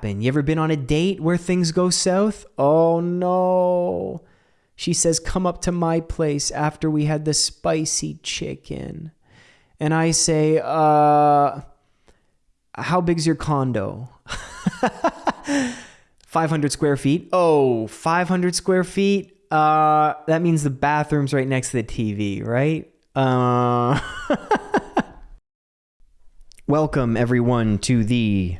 You ever been on a date where things go south? Oh no. She says, Come up to my place after we had the spicy chicken. And I say, Uh, how big's your condo? 500 square feet. Oh, 500 square feet. Uh, that means the bathroom's right next to the TV, right? Uh, welcome everyone to the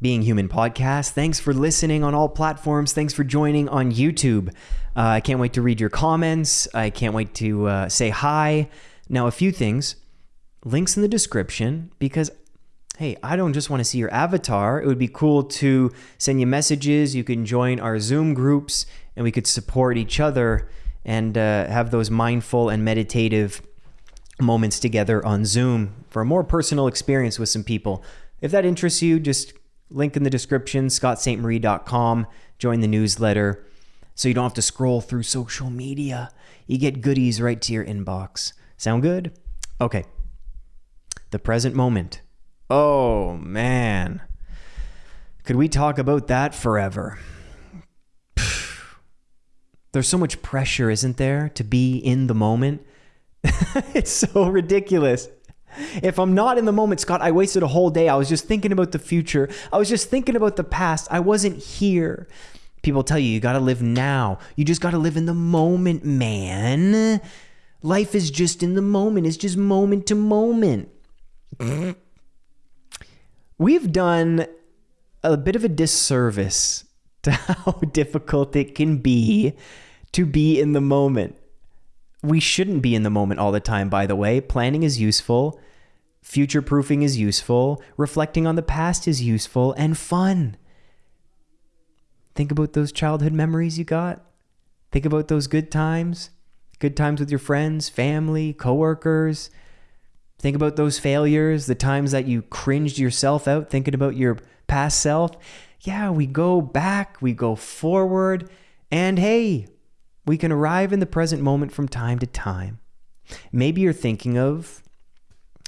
being Human podcast. Thanks for listening on all platforms. Thanks for joining on YouTube. Uh, I can't wait to read your comments. I can't wait to uh, say hi. Now, a few things links in the description because, hey, I don't just want to see your avatar. It would be cool to send you messages. You can join our Zoom groups and we could support each other and uh, have those mindful and meditative moments together on Zoom for a more personal experience with some people. If that interests you, just Link in the description, scottstmarie.com. Join the newsletter so you don't have to scroll through social media. You get goodies right to your inbox. Sound good? Okay. The present moment. Oh, man. Could we talk about that forever? There's so much pressure, isn't there, to be in the moment? it's so ridiculous. If I'm not in the moment, Scott, I wasted a whole day. I was just thinking about the future. I was just thinking about the past. I wasn't here. People tell you, you got to live now. You just got to live in the moment, man. Life is just in the moment, it's just moment to moment. We've done a bit of a disservice to how difficult it can be to be in the moment we shouldn't be in the moment all the time, by the way. Planning is useful, future proofing is useful, reflecting on the past is useful and fun. Think about those childhood memories you got. Think about those good times, good times with your friends, family, coworkers. Think about those failures, the times that you cringed yourself out thinking about your past self. Yeah, we go back, we go forward, and hey, we can arrive in the present moment from time to time. Maybe you're thinking of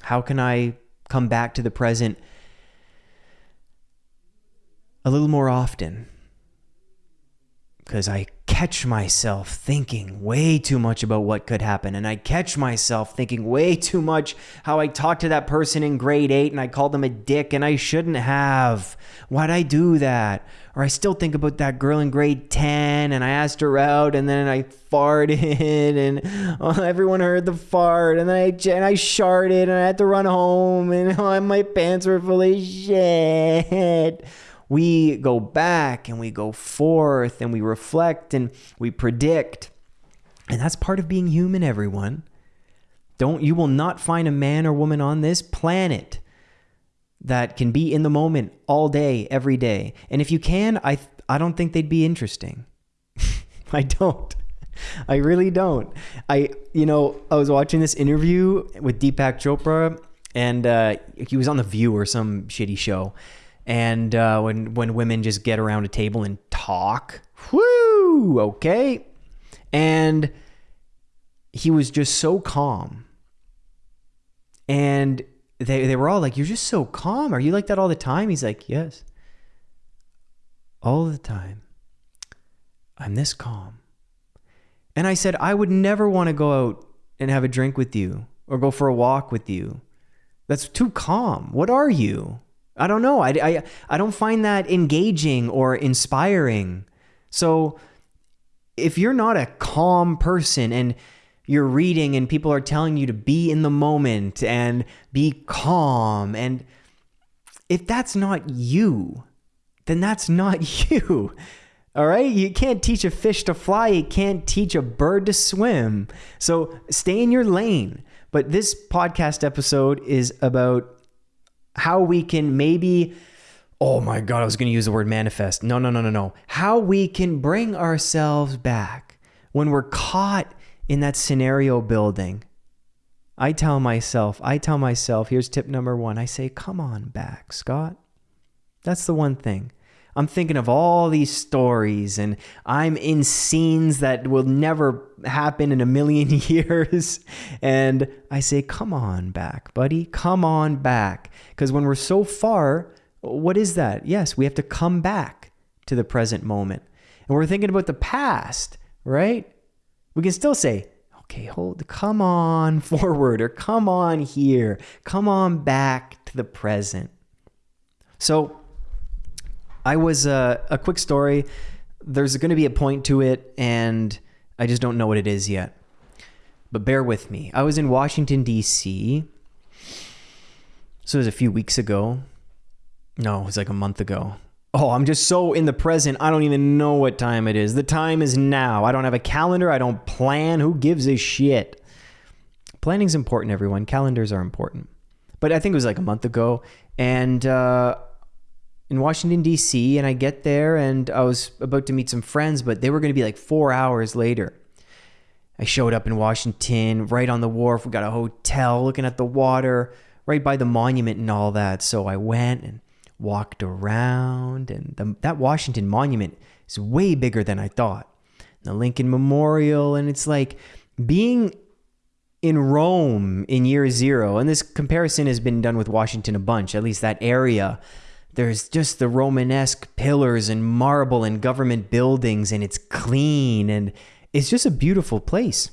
how can I come back to the present a little more often? Because I catch myself thinking way too much about what could happen. And I catch myself thinking way too much how I talked to that person in grade eight and I called them a dick and I shouldn't have. Why'd I do that? Or I still think about that girl in grade 10 and I asked her out and then I farted and oh, everyone heard the fart and then I, and I sharted and I had to run home and oh, my pants were full of shit we go back and we go forth and we reflect and we predict. And that's part of being human, everyone. Don't you will not find a man or woman on this planet that can be in the moment all day, every day. And if you can, I I don't think they'd be interesting. I don't. I really don't. I you know, I was watching this interview with Deepak Chopra and uh, he was on The View or some shitty show and uh, when when women just get around a table and talk, whoo, okay, and he was just so calm, and they they were all like, "You're just so calm. Are you like that all the time?" He's like, "Yes, all the time. I'm this calm." And I said, "I would never want to go out and have a drink with you or go for a walk with you. That's too calm. What are you?" I don't know. I, I, I don't find that engaging or inspiring. So if you're not a calm person and you're reading and people are telling you to be in the moment and be calm and if that's not you, then that's not you. All right? You can't teach a fish to fly, you can't teach a bird to swim. So stay in your lane. But this podcast episode is about how we can maybe oh my god i was going to use the word manifest. No no no no no. How we can bring ourselves back when we're caught in that scenario building. I tell myself i tell myself here's tip number 1 i say come on back scott. That's the one thing I'm thinking of all these stories and I'm in scenes that will never happen in a million years. And I say, come on back, buddy. Come on back. Because when we're so far, What is that? Yes, we have to come back to the present moment. And we're thinking about the past, right? We can still say, okay, hold, come on forward or come on here, come on back to the present. So, I was uh, a quick story. There's going to be a point to it, and I just don't know what it is yet. But bear with me. I was in Washington, D.C. So it was a few weeks ago. No, it was like a month ago. Oh, I'm just so in the present. I don't even know what time it is. The time is now. I don't have a calendar. I don't plan. Who gives a shit? Planning's important, everyone. Calendars are important. But I think it was like a month ago. And uh, in Washington, D.C., and I get there and I was about to meet some friends, but they were going to be like four hours later. I showed up in Washington, right on the wharf. We got a hotel looking at the water, right by the monument and all that. So I went and walked around, and the, that Washington Monument is way bigger than I thought. The Lincoln Memorial, and it's like being in Rome in year zero. And this comparison has been done with Washington a bunch, at least that area. There's just the Romanesque pillars and marble and government buildings, and it's clean and it's just a beautiful place.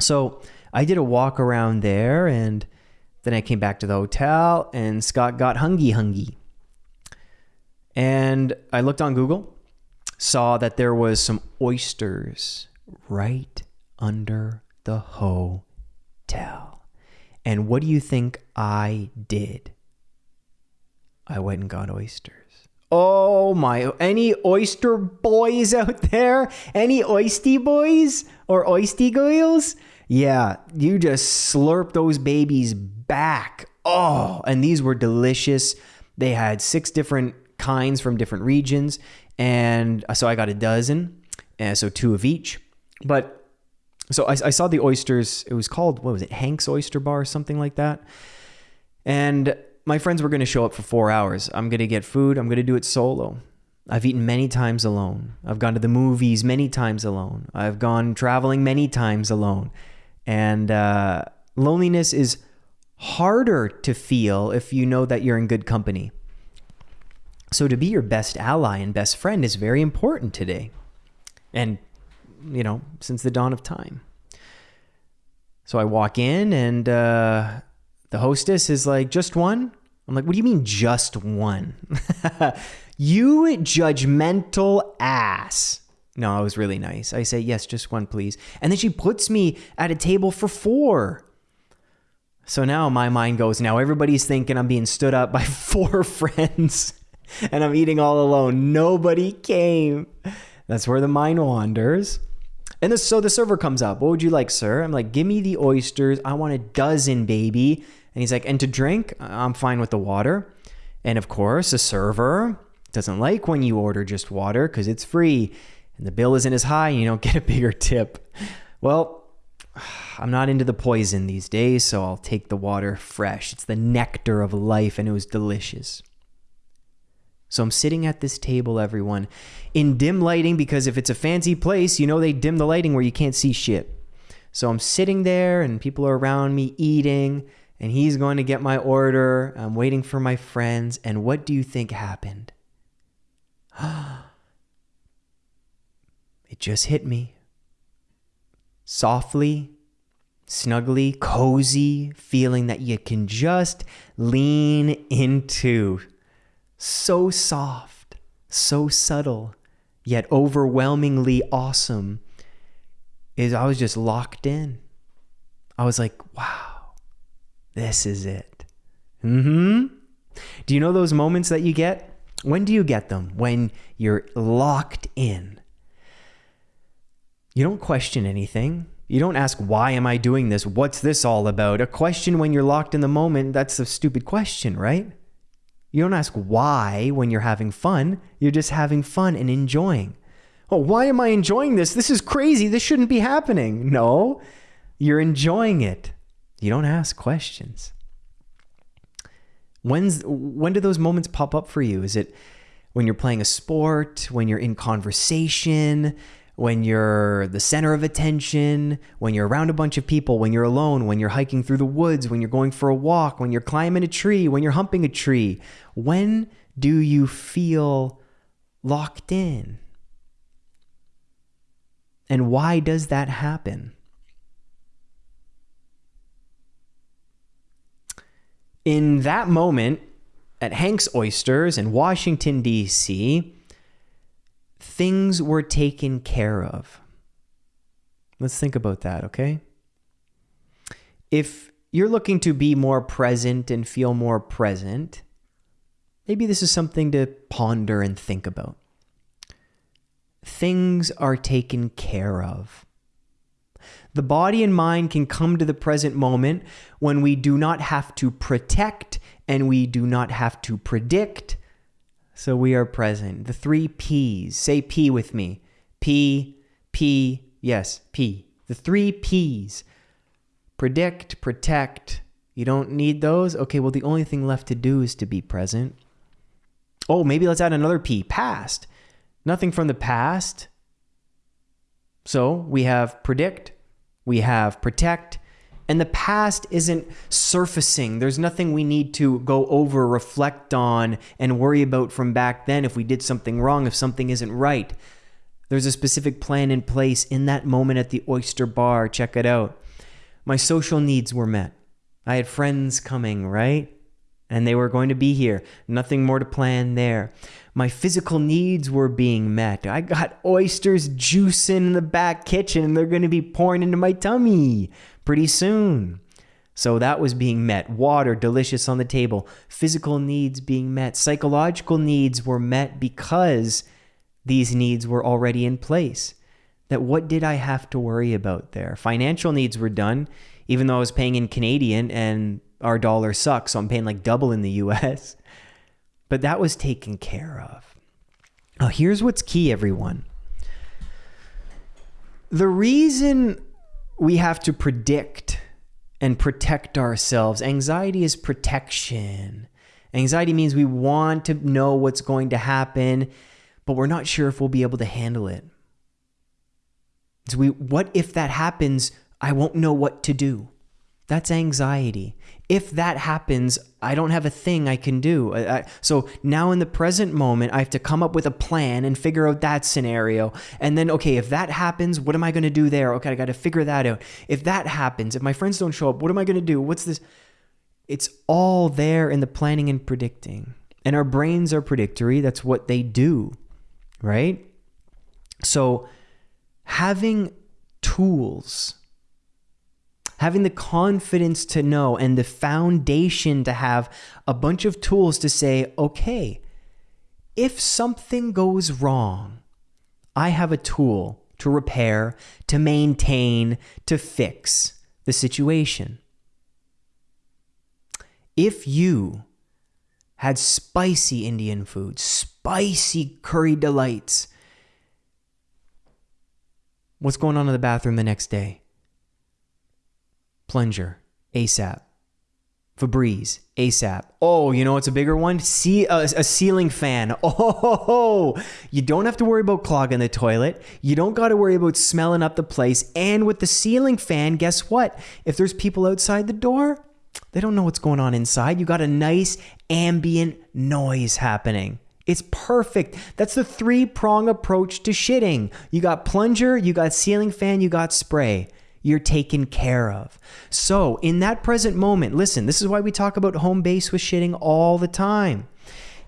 So I did a walk around there and then I came back to the hotel and Scott got hungy hungy. And I looked on Google, saw that there was some oysters right under the hotel. And what do you think I did? I went and got oysters. Oh my, any oyster boys out there? Any oisty boys or oisty girls? Yeah, you just slurp those babies back. Oh, and these were delicious. They had six different kinds from different regions. And uh, so I got a dozen, and so two of each. But so I, I saw the oysters. It was called, what was it, Hank's Oyster Bar, or something like that. And my friends were going to show up for four hours. I'm going to get food. I'm going to do it solo. I've eaten many times alone. I've gone to the movies many times alone. I've gone traveling many times alone. And uh, loneliness is harder to feel if you know that you're in good company. So to be your best ally and best friend is very important today. And, you know, since the dawn of time. So I walk in and uh, the hostess is like, just one? I'm like, what do you mean just one? you judgmental ass. No, I was really nice. I say, yes, just one, please. And then she puts me at a table for four. So now my mind goes, now everybody's thinking I'm being stood up by four friends and I'm eating all alone. Nobody came. That's where the mind wanders. And this, so the server comes up. What would you like, sir? I'm like, give me the oysters. I want a dozen, baby. And he's like, and to drink, I'm fine with the water. And of course, a server doesn't like when you order just water because it's free and the bill isn't as high and you don't get a bigger tip. Well, I'm not into the poison these days, so I'll take the water fresh. It's the nectar of life and it was delicious. So I'm sitting at this table, everyone, in dim lighting because if it's a fancy place, you know they dim the lighting where you can't see shit. So I'm sitting there and people are around me eating, and he's going to get my order. I'm waiting for my friends. And what do you think happened? it just hit me. Softly, snugly, cozy, feeling that you can just lean into so soft, so subtle, yet overwhelmingly awesome, is I was just locked in. I was like, wow, this is it. hmm. Do you know those moments that you get? When do you get them? When you're locked in. You don't question anything. You don't ask, why am I doing this? What's this all about? A question when you're locked in the moment, that's a stupid question, right? You don't ask why when you're having fun. You're just having fun and enjoying. Oh, why am I enjoying this? This is crazy. This shouldn't be happening. No, you're enjoying it. You don't ask questions. When's when do those moments pop up for you? Is it when you're playing a sport, when you're in conversation, when you're the center of attention, when you're around a bunch of people, when you're alone, when you're hiking through the woods, when you're going for a walk, when you're climbing a tree, when you're humping a tree. When do you feel locked in? And why does that happen? In that moment at Hank's Oysters in Washington, D.C., things were taken care of. Let's think about that, okay? If you're looking to be more present and feel more present, maybe this is something to ponder and think about. Things are taken care of. The body and mind can come to the present moment when we do not have to protect and we do not have to predict so we are present. The three P's. Say P with me. P, P, yes, P. The three P's. Predict, protect. You don't need those? Okay, well, the only thing left to do is to be present. Oh, maybe let's add another P. Past. Nothing from the past. So we have predict, we have protect, and the past isn't surfacing. There's nothing we need to go over, reflect on, and worry about from back then if we did something wrong, if something isn't right. There's a specific plan in place in that moment at the oyster bar. Check it out. My social needs were met. I had friends coming, right? And they were going to be here. Nothing more to plan there. My physical needs were being met. I got oysters juicing in the back kitchen and they're going to be pouring into my tummy pretty soon. So that was being met. Water, delicious on the table. Physical needs being met. Psychological needs were met because these needs were already in place. That what did I have to worry about there? Financial needs were done, even though I was paying in Canadian and our dollar sucks, so I'm paying like double in the US. But that was taken care of. Now, here's what's key, everyone. The reason we have to predict and protect ourselves. Anxiety is protection. Anxiety means we want to know what's going to happen, but we're not sure if we'll be able to handle it. So we what if that happens, I won't know what to do. That's anxiety if that happens, I don't have a thing I can do. I, I, so now in the present moment, I have to come up with a plan and figure out that scenario. And then, okay, if that happens, what am I going to do there? Okay, I got to figure that out. If that happens, if my friends don't show up, what am I going to do? What's this? It's all there in the planning and predicting. And our brains are predictory. That's what they do, right? So having tools having the confidence to know and the foundation to have a bunch of tools to say, okay, if something goes wrong, I have a tool to repair, to maintain, to fix the situation. If you had spicy Indian food, spicy curry delights, what's going on in the bathroom the next day? Plunger, ASAP. Febreze, ASAP. Oh, you know what's a bigger one? See a, a, ceiling fan. Oh, you don't have to worry about clogging the toilet. You don't got to worry about smelling up the place. And with the ceiling fan, guess what? If there's people outside the door, they don't know what's going on inside. You got a nice ambient noise happening. It's perfect. That's the three prong approach to shitting. You got plunger, you got ceiling fan, you got spray you're taken care of. So, in that present moment, listen, this is why we talk about home base with shitting all the time.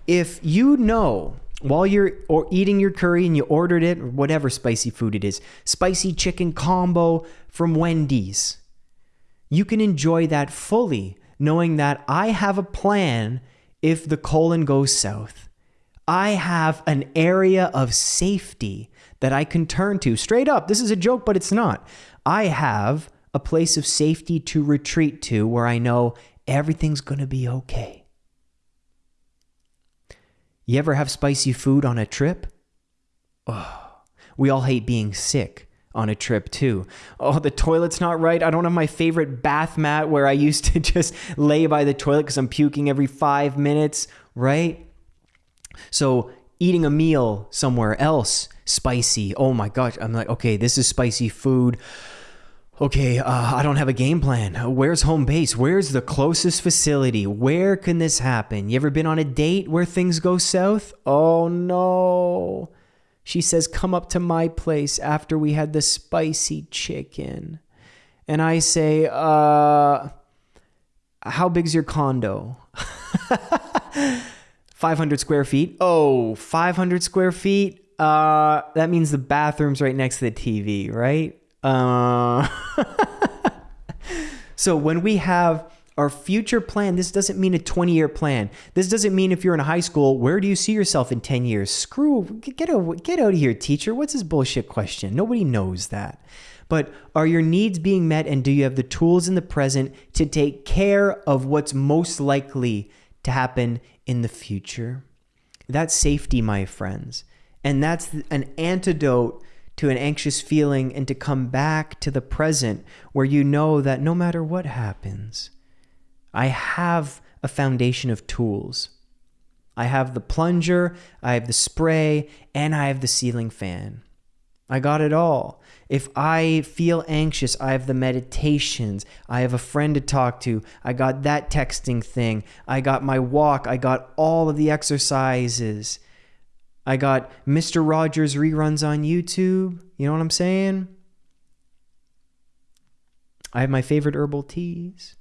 If you know while you're or eating your curry and you ordered it or whatever spicy food it is, spicy chicken combo from Wendy's, you can enjoy that fully knowing that I have a plan if the colon goes south. I have an area of safety that I can turn to. Straight up, this is a joke, but it's not. I have a place of safety to retreat to where I know everything's going to be okay. You ever have spicy food on a trip? Oh, we all hate being sick on a trip too. Oh, the toilet's not right. I don't have my favorite bath mat where I used to just lay by the toilet because I'm puking every five minutes, right? So eating a meal somewhere else spicy. Oh my gosh. I'm like, okay, this is spicy food. Okay, uh, I don't have a game plan. Where's home base? Where's the closest facility? Where can this happen? You ever been on a date where things go south? Oh no. She says, Come up to my place after we had the spicy chicken. And I say, Uh, how big's your condo? 500 square feet. Oh, 500 square feet. Uh, that means the bathroom's right next to the TV, right? Uh, so when we have our future plan, this doesn't mean a 20 year plan. This doesn't mean if you're in high school, where do you see yourself in 10 years? Screw, get out, get out of here, teacher. What's this bullshit question? Nobody knows that. But are your needs being met and do you have the tools in the present to take care of what's most likely to happen in the future? That's safety, my friends. And that's an antidote to an anxious feeling and to come back to the present where you know that no matter what happens, I have a foundation of tools. I have the plunger, I have the spray, and I have the ceiling fan. I got it all. If I feel anxious, I have the meditations. I have a friend to talk to. I got that texting thing. I got my walk. I got all of the exercises. I got Mr. Rogers reruns on YouTube. You know what I'm saying? I have my favorite herbal teas.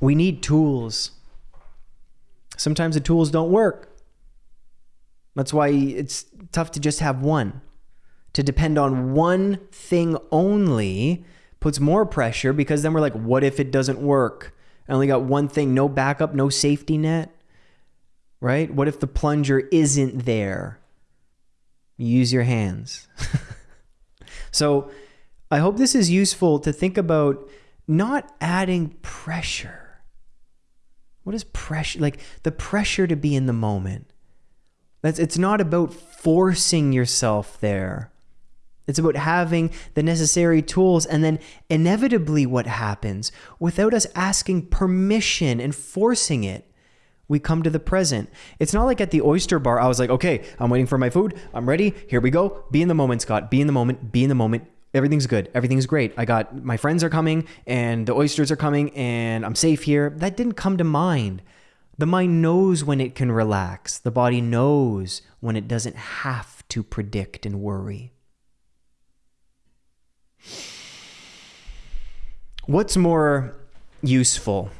We need tools. Sometimes the tools don't work. That's why it's tough to just have one. To depend on one thing only puts more pressure because then we're like, what if it doesn't work? I only got one thing, no backup, no safety net right? What if the plunger isn't there? Use your hands. so I hope this is useful to think about not adding pressure. What is pressure? Like the pressure to be in the moment. That's, it's not about forcing yourself there. It's about having the necessary tools and then inevitably what happens without us asking permission and forcing it we come to the present. It's not like at the oyster bar, I was like, okay, I'm waiting for my food. I'm ready. Here we go. Be in the moment, Scott. Be in the moment. Be in the moment. Everything's good. Everything's great. I got my friends are coming and the oysters are coming and I'm safe here. That didn't come to mind. The mind knows when it can relax, the body knows when it doesn't have to predict and worry. What's more useful?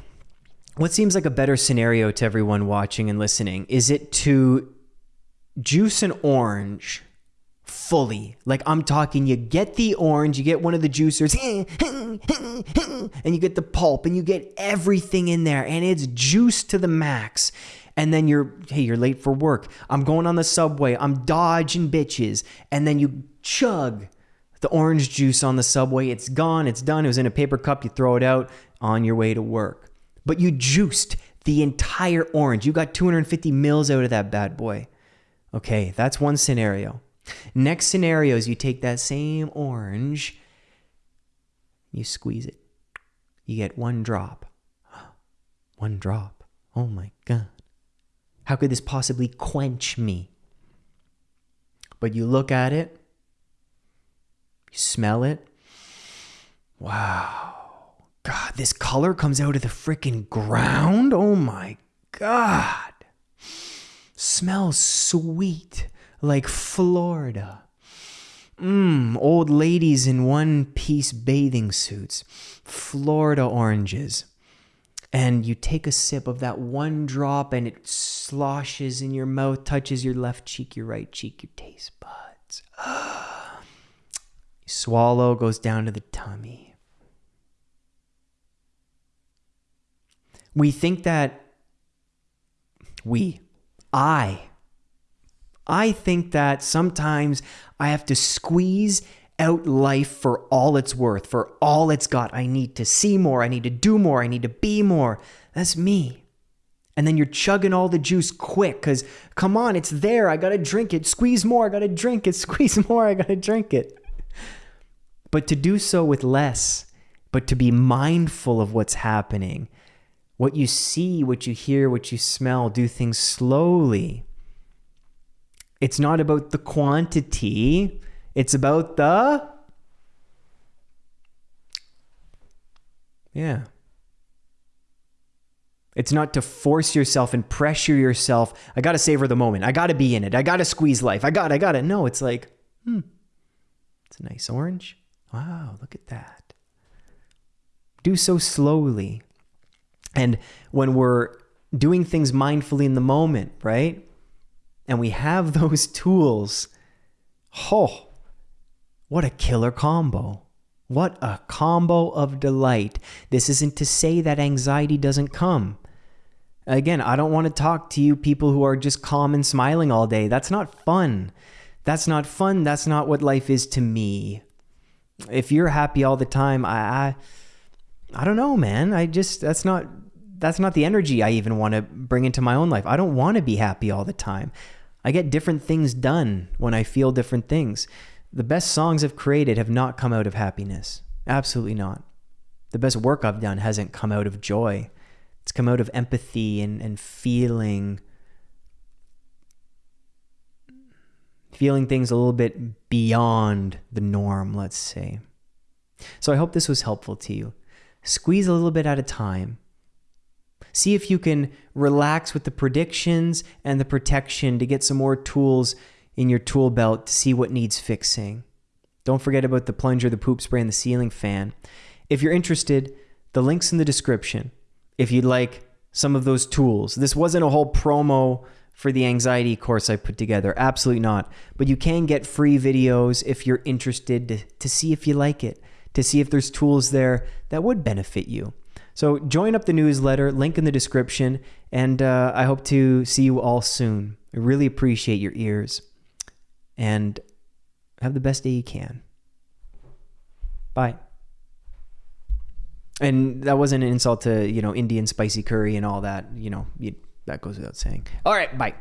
What seems like a better scenario to everyone watching and listening? Is it to juice an orange fully? Like I'm talking, you get the orange, you get one of the juicers, and you get the pulp, and you get everything in there, and it's juice to the max. And then you're, hey, you're late for work. I'm going on the subway. I'm dodging bitches. And then you chug the orange juice on the subway. It's gone. It's done. It was in a paper cup. You throw it out on your way to work but you juiced the entire orange. You got 250 mils out of that bad boy. Okay, that's one scenario. Next scenario is you take that same orange, you squeeze it. You get one drop. One drop. Oh my God. How could this possibly quench me? But you look at it, you smell it. Wow. God, this color comes out of the freaking ground. Oh my God. Smells sweet like Florida. Mmm, old ladies in one piece bathing suits, Florida oranges. And you take a sip of that one drop and it sloshes in your mouth, touches your left cheek, your right cheek, your taste buds. swallow, goes down to the tummy. We think that we, I, I think that sometimes I have to squeeze out life for all it's worth, for all it's got. I need to see more. I need to do more. I need to be more. That's me. And then you're chugging all the juice quick because, come on, it's there. I got to drink it. Squeeze more. I got to drink it. Squeeze more. I got to drink it. But to do so with less, but to be mindful of what's happening what you see, what you hear, what you smell, do things slowly It's not about the quantity, it's about the. Yeah. It's not to force yourself and pressure yourself. I got to savor the moment. I got to be in it. I got to squeeze life. I got, I got it. No, it's like, hmm, it's a nice orange. Wow, look at that. Do so slowly. And when we're doing things mindfully in the moment, right? And we have those tools, oh, what a killer combo. What a combo of delight. This isn't to say that anxiety doesn't come. Again, I don't want to talk to you people who are just calm and smiling all day. That's not fun. That's not fun. That's not what life is to me. If you're happy all the time, I I, I don't know, man. I just that's not that's not the energy I even want to bring into my own life. I don't want to be happy all the time. I get different things done when I feel different things. The best songs I've created have not come out of happiness. Absolutely not. The best work I've done hasn't come out of joy. It's come out of empathy and, and feeling feeling things a little bit beyond the norm, let's say. So I hope this was helpful to you. Squeeze a little bit at a time. See if you can relax with the predictions and the protection to get some more tools in your tool belt to see what needs fixing. Don't forget about the plunger, the poop spray, and the ceiling fan. If you're interested, the link's in the description if you'd like some of those tools. This wasn't a whole promo for the anxiety course I put together. Absolutely not. But you can get free videos if you're interested to, to see if you like it, to see if there's tools there that would benefit you. So join up the newsletter, link in the description, and uh, I hope to see you all soon. I really appreciate your ears. And have the best day you can. Bye. And that wasn't an insult to, you know, Indian spicy curry and all that. You know, you, that goes without saying. All right, bye.